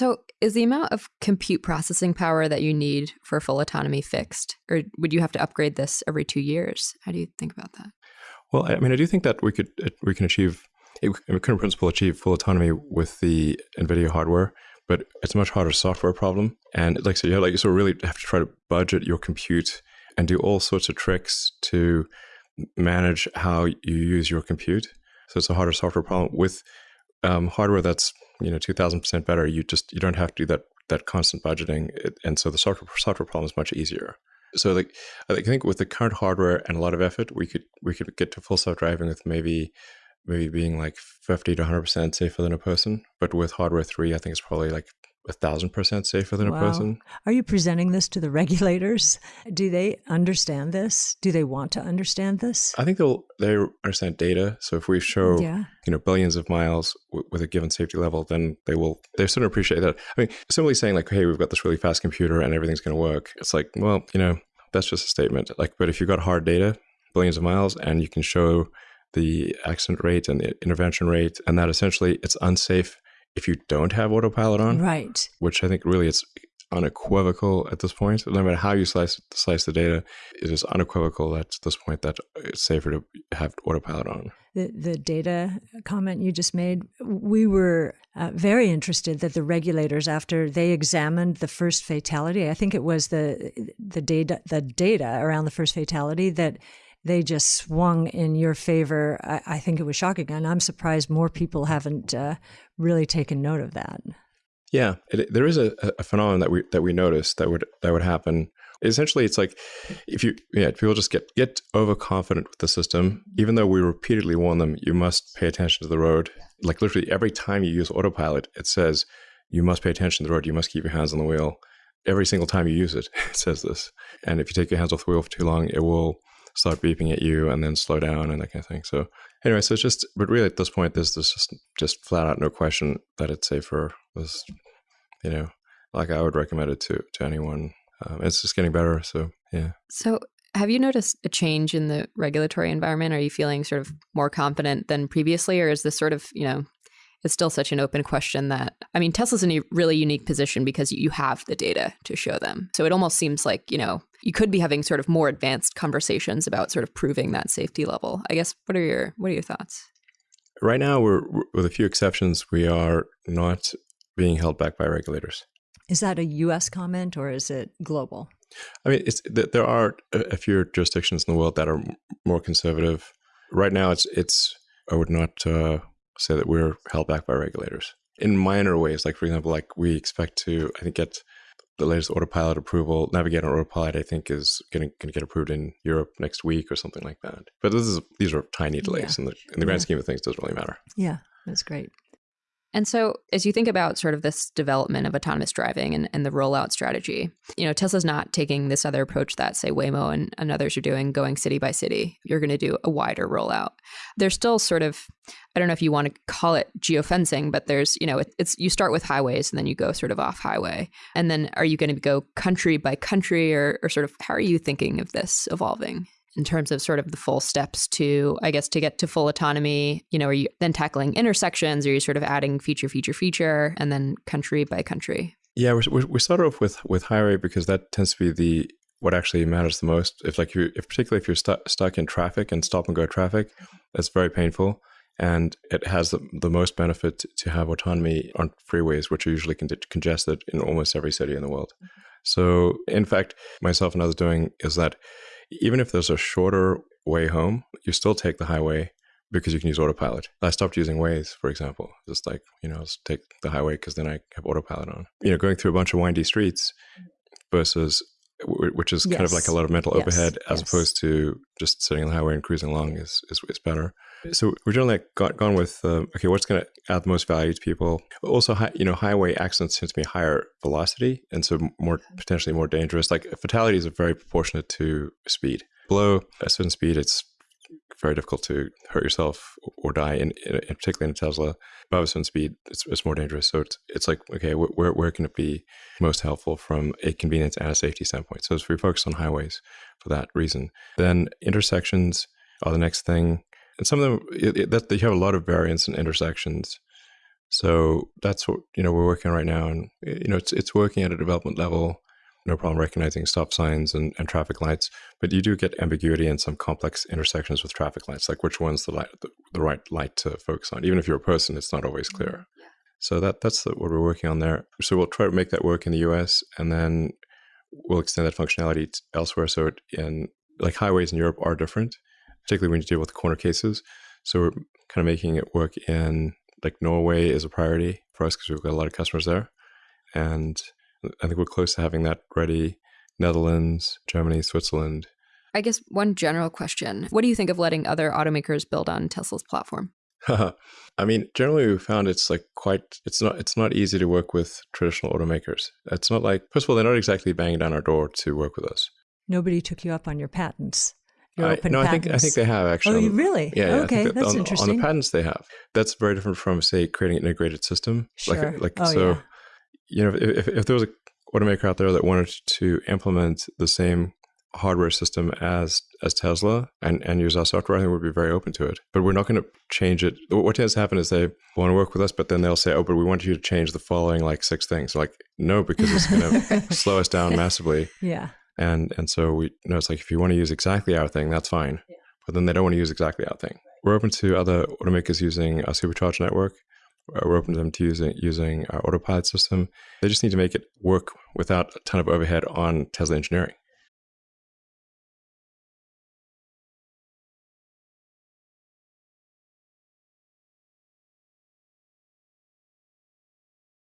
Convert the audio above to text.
So, is the amount of compute processing power that you need for full autonomy fixed, or would you have to upgrade this every two years? How do you think about that? Well, I mean, I do think that we could we can achieve, we can in principle achieve full autonomy with the NVIDIA hardware, but it's a much harder software problem. And like I have, like you sort of really have to try to budget your compute and do all sorts of tricks to manage how you use your compute. So it's a harder software problem with um, hardware that's you know two thousand percent better. You just you don't have to do that that constant budgeting, and so the software software problem is much easier. So like I think with the current hardware and a lot of effort, we could we could get to full self driving with maybe maybe being like fifty to hundred percent safer than a person. But with hardware three, I think it's probably like a thousand percent safer than wow. a person. Are you presenting this to the regulators? Do they understand this? Do they want to understand this? I think they'll they understand data. So if we show yeah. you know billions of miles w- with a given safety level, then they will they sort of appreciate that. I mean, simply saying like, hey, we've got this really fast computer and everything's going to work. It's like, well, you know, that's just a statement. Like, but if you've got hard data, billions of miles, and you can show the accident rate and the intervention rate, and that essentially it's unsafe if you don't have autopilot on. Right. Which I think really it's unequivocal at this point. No matter how you slice slice the data, it is unequivocal at this point that it's safer to have autopilot on. The the data comment you just made, we were uh, very interested that the regulators, after they examined the first fatality, I think it was the the data the data around the first fatality that they just swung in your favor. I, I, think it was shocking, and I'm surprised more people haven't uh, really taken note of that. Yeah, it, there is a, a, phenomenon that we that we noticed that would that would happen. Essentially, it's like if you yeah people just get get overconfident with the system, even though we repeatedly warn them you must pay attention to the road. Like literally every time you use autopilot, it says you must pay attention to the road. You must keep your hands on the wheel. Every single time you use it, it says this. And if you take your hands off the wheel for too long, it will start beeping at you and then slow down and that kind of thing. So anyway, so it's just, but really at this point, there's, there's just, just flat out no question that it's safer. This, you know, like I would recommend it to, to anyone. Um, it's just getting better. So yeah. So have you noticed a change in the regulatory environment? Are you feeling sort of more confident than previously, or is this sort of, you know, it's still such an open question that I mean Tesla's in a really unique position because you have the data to show them. So it almost seems like, you know, you could be having sort of more advanced conversations about sort of proving that safety level. I guess what are your what are your thoughts? Right now we're with a few exceptions we are not being held back by regulators. Is that a US comment or is it global? I mean, it's there are a few jurisdictions in the world that are more conservative. Right now it's it's I would not uh, say that we're held back by regulators in minor ways. Like for example, like we expect to, I think, get the latest autopilot approval. Navigate on autopilot, I think, is going to get approved in Europe next week or something like that. But this is these are tiny delays yeah. in the in the grand yeah. scheme of things. Doesn't really matter. Yeah, that's great. And so, as you think about sort of this development of autonomous driving and, and the rollout strategy, you know, Tesla's not taking this other approach that, say, Waymo and, and others are doing, going city by city. You're going to do a wider rollout. There's still sort of, I don't know if you want to call it geofencing, but there's, you know, it, it's you start with highways and then you go sort of off highway. And then are you going to go country by country or, or sort of how are you thinking of this evolving? In terms of sort of the full steps to, I guess, to get to full autonomy? You know, are you then tackling intersections? Are you sort of adding feature, feature, feature, and then country by country? Yeah, we, we start off with with highway because that tends to be the what actually matters the most. If like you, if particularly if you're stu- stuck in traffic and stop and go traffic, that's very painful, and it has the, the most benefit to have autonomy on freeways, which are usually con- congested in almost every city in the world. So, in fact, myself and others doing is that even if there's a shorter way home, you still take the highway because you can use autopilot. I stopped using Waze, for example. Just like, you know, just take the highway because then I have autopilot on. You know, going through a bunch of windy streets versus which is yes. kind of like a lot of mental yes. overhead as yes. opposed to just sitting on the highway and cruising along is, is, is better. So we're generally gone, gone with, uh, okay, what's going to add the most value to people? Also, high, you know, highway accidents tend to be higher velocity and so more potentially more dangerous. Like fatalities are very proportionate to speed. Below a certain speed, it's very difficult to hurt yourself or die, in, in, in particularly in a Tesla. Above a certain speed, it's, it's more dangerous. So it's, it's like, okay, where, where can it be most helpful from a convenience and a safety standpoint? So if we focus on highways for that reason. Then intersections are the next thing. And some of them, it, it, that you have a lot of variance in intersections. So that's what you know we're working on right now, and you know it's it's working at a development level. No problem recognizing stop signs and, and traffic lights, but you do get ambiguity in some complex intersections with traffic lights, like which one's the light, the, the right light to focus on. Even if you're a person, it's not always clear. Mm-hmm. So that that's the, what we're working on there. So we'll try to make that work in the U.S. and then we'll extend that functionality elsewhere. So it, in like highways in Europe are different, particularly when you deal with corner cases. So we're kind of making it work in like Norway is a priority for us because we've got a lot of customers there, and I think we're close to having that ready. Netherlands, Germany, Switzerland. I guess one general question: What do you think of letting other automakers build on Tesla's platform? I mean, generally we found it's like quite it's not it's not easy to work with traditional automakers. It's not like first of all they're not exactly banging down our door to work with us. Nobody took you up on your patents. I, no, patents. I think I think they have actually. Oh, really? Yeah. yeah okay, that's on, interesting. On the patents they have. That's very different from say creating an integrated system. Sure. Like like oh, so, yeah. you know, if if there was a automaker out there that wanted to implement the same hardware system as as Tesla and, and use our software, I think we'd be very open to it. But we're not going to change it. What tends to happen is they want to work with us, but then they'll say, "Oh, but we want you to change the following like six things." Like, no, because it's going to slow us down massively. Yeah. And and so we you know it's like if you want to use exactly our thing, that's fine. Yeah. But then they don't want to use exactly our thing. We're open to other automakers using our supercharge network. Uh, We're open to them to using using our autopilot system. They just need to make it work without a ton of overhead on Tesla engineering.